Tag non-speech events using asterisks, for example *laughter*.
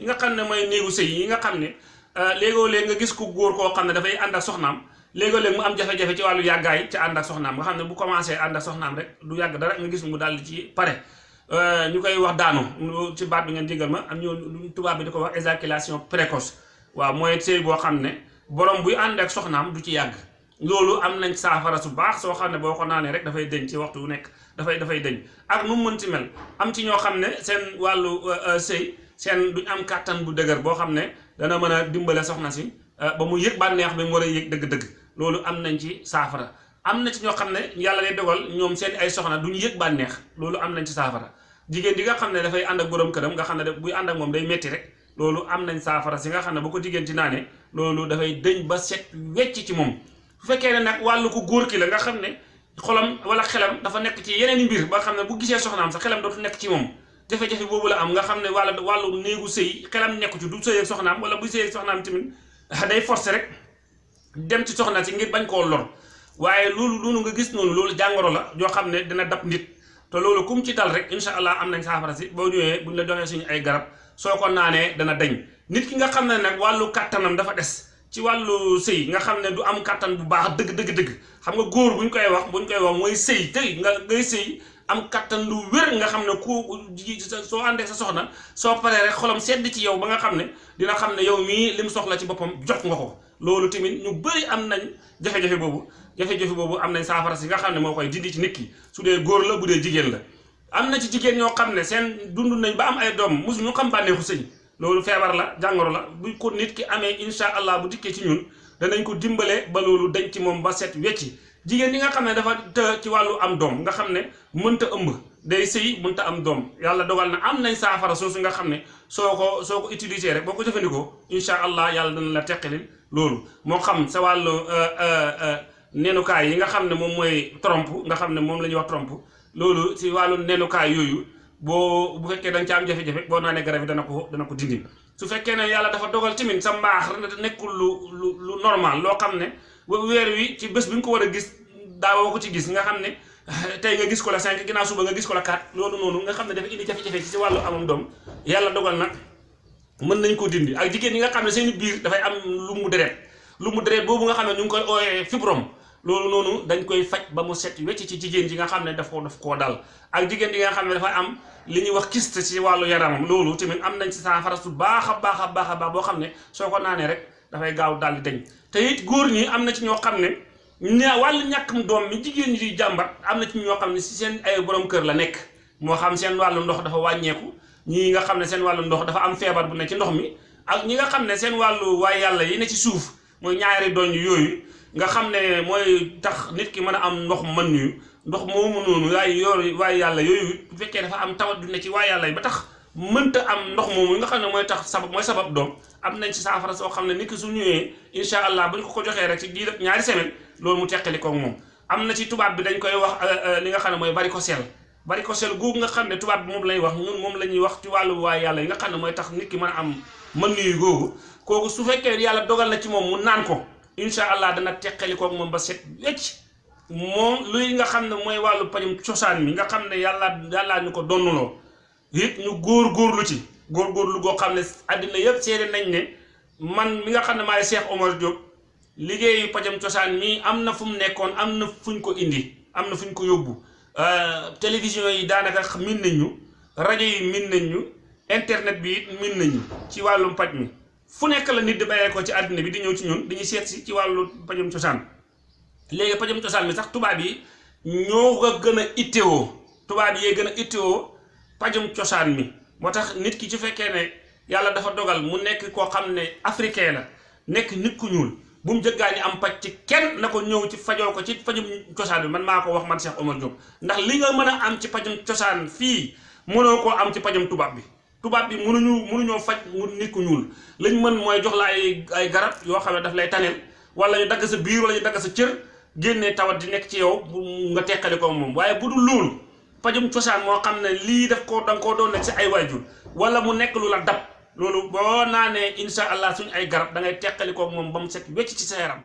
yi nga xam ne mooy néegu sëy yi nga xam ne léegoo léeg nga gis ku góor koo xam ne dafay ànd ak soxnaam léegoo léeg mu am jafe-jafe ci wàllu yàggaay ci ànd ak soxnaam nga xam ne bu commencé ànd ak soxnaam rek du yàgg dara nga gis mu daal di ci pare. Ñu koy wax daanu ci baat bi ngeen jégal ma am ñoo tubaab bi di ko wax éjaculation précoce. Waaw mooy sëy boo xam ne borom buy ànd ak soxnaam du ci yàgg. Loolu am nañ saafara su baax soo xam ne boo ko naanee rek dëñ ci waxtu wu nekk dafay dafay dëñ ak nu mu mënti mel am ci ñoo xam ne seen wàllu sëy seen duñ am kàttan bu dëgër boo xam ne dana mën a dimbale soxna si ba mu yëg bànneex bi mu war a yëg dëgg-dëgg. Loolu am nañ ci saafara. Am na ci ñoo xam ne yàlla day dogal ñoom seen ay soxna duñu yëg bànneex. Loolu am nañ ci saafara. Jigéen di nga xam ne dafay ànd ak borom këram nga xam ne buy ànd ak moom day metti rek loolu am nañ saafara. Si nga xam ne bu ko jigéen ci naanee loolu dafay dëñ ba set wecc ci moom. Su fekkee ne nag wàllu ko góor ki la nga xam ne xolam wala xelam dafa nekk ci yeneen mbir ba xam ne bu gisee soxnaam sax xelam dootu nekk ci moom jafe-jafe boobu la am nga xam ne wàllu wàllu néegu sëy xelam nekku ci du sëy ak soxnaam wala bu sëy ak soxnaam tamit day forcer rek dem ci soxna si ngir bañ koo lor waaye loolu loolu nga gis noonu loolu jàngoro la joo xam ne dina dab nit. Te loolu kum ci dal rek incha allah am nañ saafara si. Boo ñëwee buñ la joxee suñu ay garab soo ko naanee dana dañ nit ki nga xam ne nag wàllu kàttanam dafa des ci wàllu sëy nga xam ne du am kàttan bu baax dëgg dëgg dëgg. Xam nga góor buñ koy wax buñ koy wax mooy sëy. Tey nga ngay sëy am kàttan lu wér nga xam ne ku soo àndee sa soxna soo paree rek xolam sedd ci yow ba nga xam ne dina xam ne yow mii lim soxla ci boppam jot nga ko. Loolu tamit ñu bëri am nañ jafe-jafe boobu jafe-jafe boobu am nañ saafara si nga xam ne moo koy dindi ci nit ki. Su dee góor la bu dee jigéen la. Am na ci jigéen ñoo xam ne seen dund nañ ba am ay doom mosu ñu xam bànneexu sëy. Loolu feebar la jàngoro la. Bu ko nit ki amee insha allah bu dikkee ci ñun danañ ko dimbale ba loolu dañ ci moom ba set wecci jigéen ñi nga xam ne dafa të ci wàllu am doom nga xam ne mënta ëmb day sëy mënta am doom. Yàlla dogal na am nañ saafara soosu nga xam ne soo ko soo ko utiliser rek boo ko jëfandikoo insha allah yàlla dana la teqalil loolu. Moo xam sa wàllu nenukaay yi nga xam ne moom mooy trompe nga xam ne moom la ñuy wax trompe loolu si wàllu nenukaay yooyu boo bu fekkee da nga ci am jafe-jafe boo naanee garab yi dana ko dana ko dindi. Su fekkee ne yàlla dafa dogal tamit sa mbaax nekkul lu lu lu normal loo xam ne weer wi ci bés bi nga ko war gis daawoo ko ci gis nga xam *laughs* tey nga gis ko la 5 ginnaaw suba nga gis ko la 4 loolu noonu nga xam ne dafa indi jafe-jafe ci wàllu amam doom. Yàlla dogal nag mën nañ ko dindi. Ak jigéen ñi nga xam ne seen biir dafay am lu mu deret. Lu mu deret boobu nga xam ne ñu ngi koy ooyee fibrome. Loolu noonu dañ koy faj ba mu set wecc ci jigéen ji nga xam ne daf ko daf dal. Ak jigéen ji nga xam ne dafa am li ñuy wax kyste ci wàllu yaramam. Loolu tamit am nañ ci saafara su baax a baax a baax a baax boo rek dafay gaaw daal di dañ te it góor ñi am na ci ñoo xam ne ña wàllu doom mi jigéen ñi di jàmbat am na ci ñoo xam ne si seen ay borom kër la nekk. Moo xam seen wàllu ndox dafa wàññeeku ñii nga xam ne seen wàllu ndox dafa am feebar bu ne ci ndox mi ak ñi nga xam ne seen wàllu waay yàlla yi ne ci suuf mooy ñaari doñ nga xam ne mooy tax nit ki mën a am ndox mën ñu ndox moomu noonu waaye yooyu waaye yàlla yooyu bu fekkee dafa am tawat du ne ci yi ba tax mënta am ndox moomu nga xam ne mooy tax sabab mooy sabab doom am nañ ci saafara soo xam ne nit ki su ñëwee incha allah bu ñu ko ko joxee rek ci diir ñaari semaine loolu mu teqali koog moom. Am na ci tubaab bi dañ koy wax li nga xam ne mooy varicocèle varicocèle googu nga xam ne tubaab bi moom lay wax ñun moom la wax ci wàllu waaye yàlla yi nga xam ne mooy tax nit ki mën a am mën nuyu googu. Kooku su fekkee yàlla dogal na ci moom mu naan ko incha allah dana teqali koog moom ba set wecc. Moom luy nga xam ne mooy wàllu pajum cosaan mi nga xam ne yàlla yàllaa ñu ko it ñu góor góorlu ci góor góorlu goo xam ne àddina yëpp seede nañ man mi nga xam ne maay Cheikh Omar Diop liggéeyu pajam cosaan mi am na fu mu nekkoon am na fuñ ko indi am na fuñ ko yóbbu. Télévision yi daanaka min nañ ñu rajo yi min ñu internet bi min nañ ñu ci wàllum paj mi. Fu nekk la nit di bàyyee ko ci bi di ñëw ci ñun si ci wàllu pajam cosaan. Léegi pajam cosaan mi sax tubaab yi ñoo ko gën a ittewoo tubaab ittewoo pajum cosaan mi. Moo tax nit ki ci fekkee ne yàlla dafa dogal mu nekk koo xam ne africain la nekk nit ku ñuul bu mu jëggaani am paj ci kenn na ko ci fajoo ko ci pajum cosaan man maa ko wax man Cheikh Omar Diop. Ndax li nga mën am ci pajum cosaan fii mënoo koo am ci pajum tubaab bi. Tubaab bi mënuñu mënuñoo faj mu nit ku ñuul. Lañ mën mooy jox la ay ay garab yoo xam ne daf lay taneel wala ñu dagg sa biir wala ñu dagg sa cër génnee tawat di nekk ci yow nga teqali ko moom. Waaye bu dul loolu pajum cosaan moo xam ne lii daf ko da nga koo doon nekk si ay waajur wala mu nekk lu la dab. Loolu boo naanee insha allah suñ ay garab da ngay teqali ko moom ba mu set wecc ci sa yaram.